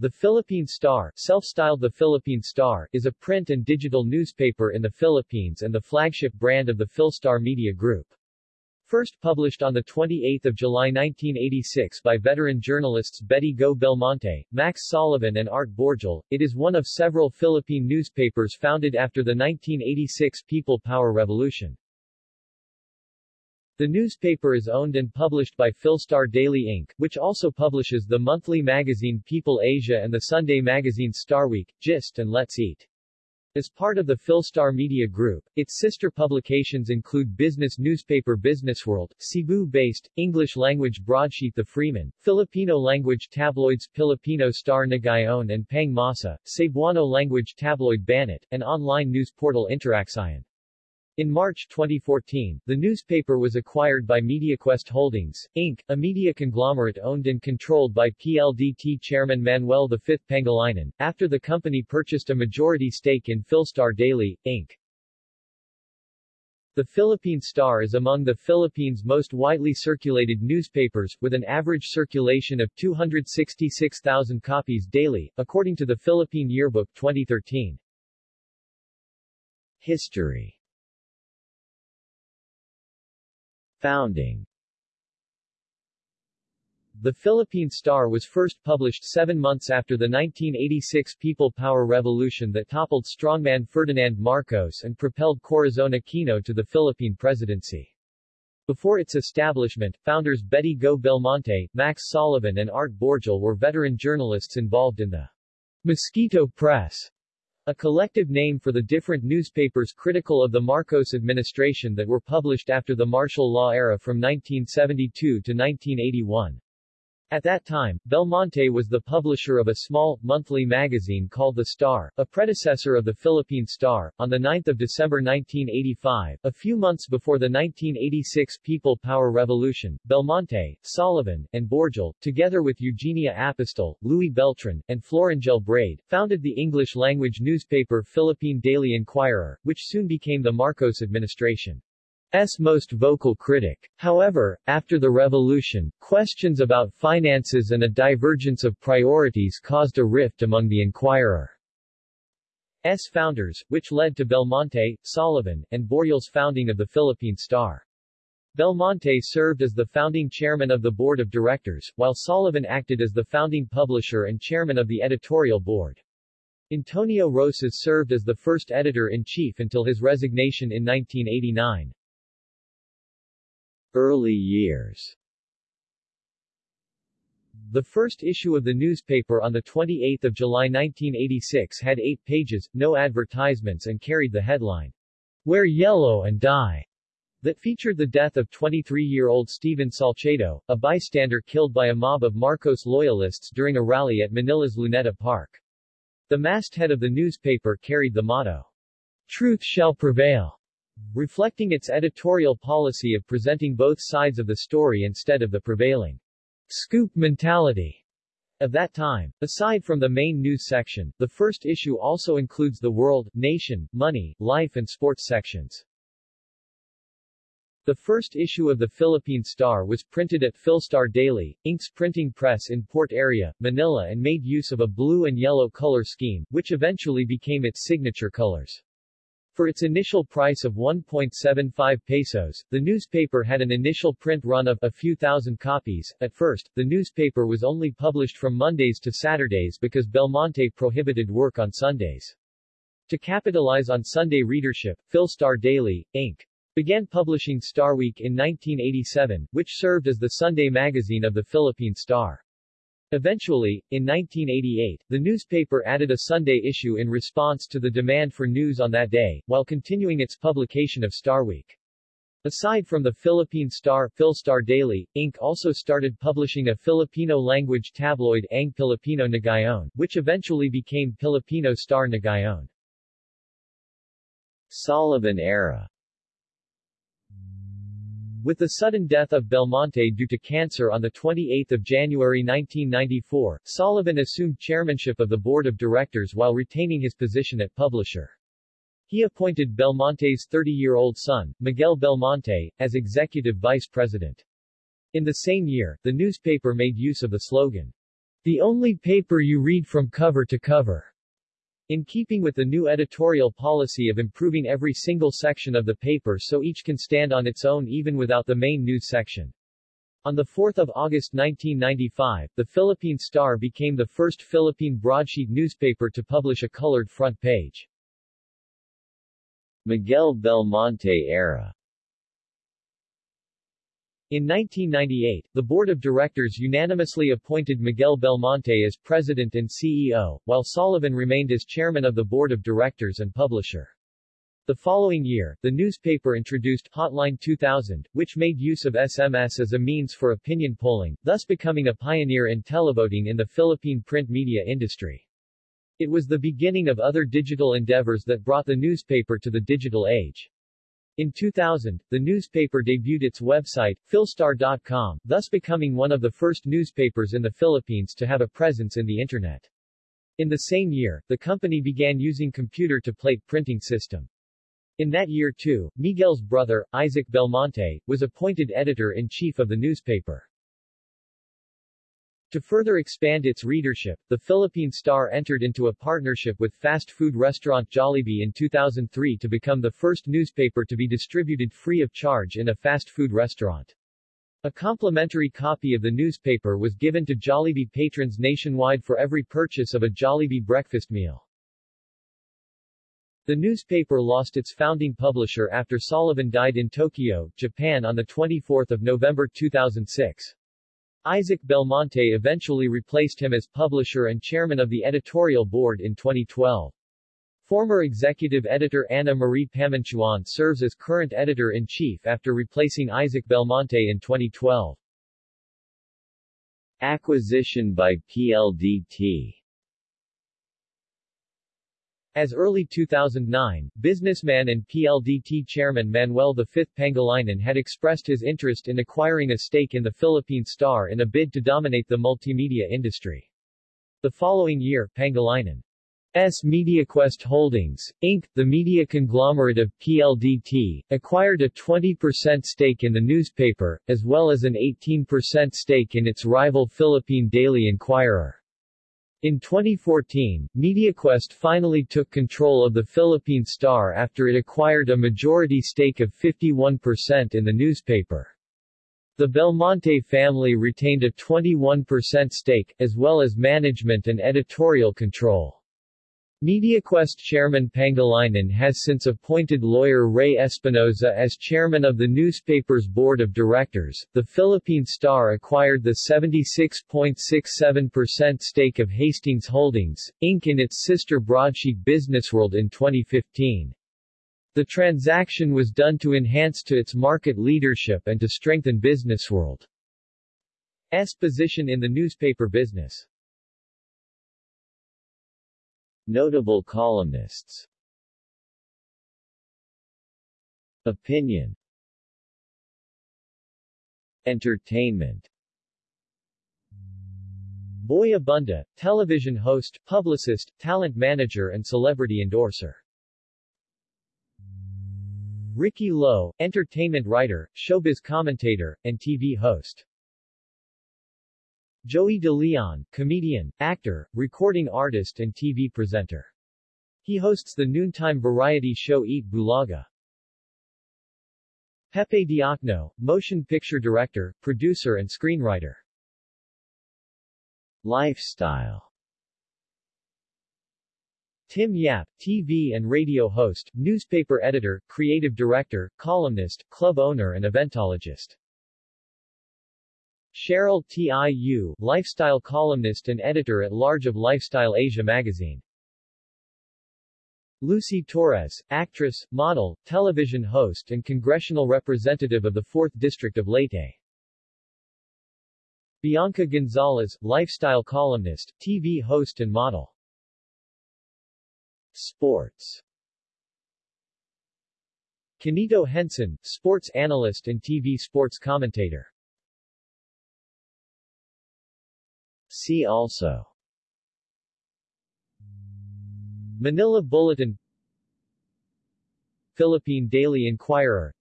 The Philippine Star, self-styled The Philippine Star, is a print and digital newspaper in the Philippines and the flagship brand of the Philstar Media Group. First published on 28 July 1986 by veteran journalists Betty Go Belmonte, Max Soliven and Art Borjal, it is one of several Philippine newspapers founded after the 1986 People Power Revolution. The newspaper is owned and published by Philstar Daily Inc., which also publishes the monthly magazine People Asia and the Sunday magazine Starweek, Gist and Let's Eat. As part of the Philstar Media Group, its sister publications include business newspaper Businessworld, Cebu-based, English-language broadsheet The Freeman, Filipino-language tabloids Filipino Star Ngayon and Pang Masa, Cebuano-language tabloid Banat, and online news portal Interaksyon. In March 2014, the newspaper was acquired by MediaQuest Holdings, Inc., a media conglomerate owned and controlled by PLDT chairman Manuel V. Pangilinan, after the company purchased a majority stake in Philstar Daily, Inc. The Philippine Star is among the Philippines' most widely circulated newspapers, with an average circulation of 266,000 copies daily, according to the Philippine Yearbook 2013. History Founding The Philippine Star was first published seven months after the 1986 People Power Revolution that toppled strongman Ferdinand Marcos and propelled Corazon Aquino to the Philippine presidency. Before its establishment, founders Betty Go Belmonte, Max Soliven and Art Borjal were veteran journalists involved in the Mosquito Press a collective name for the different newspapers critical of the Marcos administration that were published after the martial law era from 1972 to 1981. At that time, Belmonte was the publisher of a small, monthly magazine called The Star, a predecessor of the Philippine Star. On 9 December 1985, a few months before the 1986 People Power Revolution, Belmonte, Soliven, and Borjal, together with Eugenia Apostol, Louis Beltran, and Florangel Braid, founded the English-language newspaper Philippine Daily Inquirer, which soon became the Marcos administration. S most vocal critic. However, after the revolution, questions about finances and a divergence of priorities caused a rift among the Inquirer's founders, which led to Belmonte, Soliven, and Borjal's founding of the Philippine Star. Belmonte served as the founding chairman of the board of directors, while Soliven acted as the founding publisher and chairman of the editorial board. Antonio Rosas served as the first editor-in-chief until his resignation in 1989. Early years The first issue of the newspaper on 28 July 1986 had eight pages, no advertisements and carried the headline, Wear Yellow and Die, that featured the death of 23-year-old Steven Salcedo, a bystander killed by a mob of Marcos loyalists during a rally at Manila's Luneta Park. The masthead of the newspaper carried the motto, Truth shall prevail reflecting its editorial policy of presenting both sides of the story instead of the prevailing scoop mentality of that time. Aside from the main news section, the first issue also includes the world, nation, money, life and sports sections. The first issue of the Philippine Star was printed at Philstar Daily, Inc.'s printing press in Port Area, Manila and made use of a blue and yellow color scheme, which eventually became its signature colors. For its initial price of 1.75 pesos, the newspaper had an initial print run of a few thousand copies. At first, the newspaper was only published from Mondays to Saturdays because Belmonte prohibited work on Sundays. To capitalize on Sunday readership, Philstar Daily, Inc. began publishing Starweek in 1987, which served as the Sunday magazine of the Philippine Star. Eventually, in 1988, the newspaper added a Sunday issue in response to the demand for news on that day, while continuing its publication of Star Week. Aside from the Philippine Star, Philstar Daily, Inc. also started publishing a Filipino-language tabloid Ang Pilipino Ngayon, which eventually became Filipino Star Ngayon. Soliven era with the sudden death of Belmonte due to cancer on 28 January 1994, Soliven assumed chairmanship of the board of directors while retaining his position at publisher. He appointed Belmonte's 30-year-old son, Miguel Belmonte, as executive vice president. In the same year, the newspaper made use of the slogan, The only paper you read from cover to cover. In keeping with the new editorial policy of improving every single section of the paper so each can stand on its own even without the main news section. On 4 August 1995, the Philippine Star became the first Philippine broadsheet newspaper to publish a colored front page. Miguel Belmonte era in 1998, the board of directors unanimously appointed Miguel Belmonte as president and CEO, while Soliven remained as chairman of the board of directors and publisher. The following year, the newspaper introduced Hotline 2000, which made use of SMS as a means for opinion polling, thus becoming a pioneer in televoting in the Philippine print media industry. It was the beginning of other digital endeavors that brought the newspaper to the digital age. In 2000, the newspaper debuted its website, philstar.com, thus becoming one of the first newspapers in the Philippines to have a presence in the Internet. In the same year, the company began using computer-to-plate printing system. In that year too, Miguel's brother, Isaac Belmonte, was appointed editor-in-chief of the newspaper. To further expand its readership, the Philippine Star entered into a partnership with fast food restaurant Jollibee in 2003 to become the first newspaper to be distributed free of charge in a fast food restaurant. A complimentary copy of the newspaper was given to Jollibee patrons nationwide for every purchase of a Jollibee breakfast meal. The newspaper lost its founding publisher after Soliven died in Tokyo, Japan on 24 November 2006. Isaac Belmonte eventually replaced him as publisher and chairman of the editorial board in 2012. Former executive editor Anna Marie Pamintuan serves as current editor-in-chief after replacing Isaac Belmonte in 2012. Acquisition by PLDT as early 2009, businessman and PLDT chairman Manuel V. Pangilinan had expressed his interest in acquiring a stake in the Philippine Star in a bid to dominate the multimedia industry. The following year, Pangilinan's MediaQuest Holdings, Inc., the media conglomerate of PLDT, acquired a 20% stake in the newspaper, as well as an 18% stake in its rival Philippine Daily Inquirer. In 2014, MediaQuest finally took control of the Philippine Star after it acquired a majority stake of 51% in the newspaper. The Belmonte family retained a 21% stake, as well as management and editorial control. MediaQuest chairman Pangilinan has since appointed lawyer Ray Espinosa as chairman of the newspaper's board of directors. The Philippine Star acquired the 76.67% stake of Hastings Holdings, Inc. in its sister broadsheet Businessworld in 2015. The transaction was done to enhance to its market leadership and to strengthen Businessworld's position in the newspaper business. Notable columnists Opinion Entertainment Boy Abunda, television host, publicist, talent manager and celebrity endorser. Ricky Lo, entertainment writer, showbiz commentator, and TV host. Joey De Leon, comedian, actor, recording artist and TV presenter. He hosts the noontime variety show Eat Bulaga. Pepe Diokno, motion picture director, producer and screenwriter. Lifestyle Tim Yap, TV and radio host, newspaper editor, creative director, columnist, club owner and eventologist. Cheryl Tiu, lifestyle columnist and editor-at-large of Lifestyle Asia magazine. Lucy Torres, actress, model, television host and congressional representative of the 4th District of Leyte. Bianca Gonzalez, lifestyle columnist, TV host and model. Sports Quinito Henson, sports analyst and TV sports commentator. See also. Manila Bulletin. Philippine Daily Inquirer.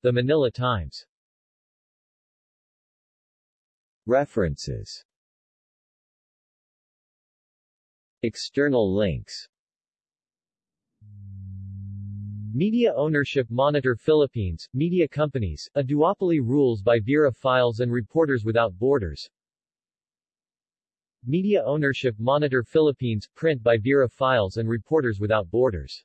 The Manila Times. References. External links Media Ownership Monitor Philippines, Media Companies, A Duopoly Rules by Vera Files and Reporters Without Borders. Media Ownership Monitor Philippines, print by Vera Files and Reporters Without Borders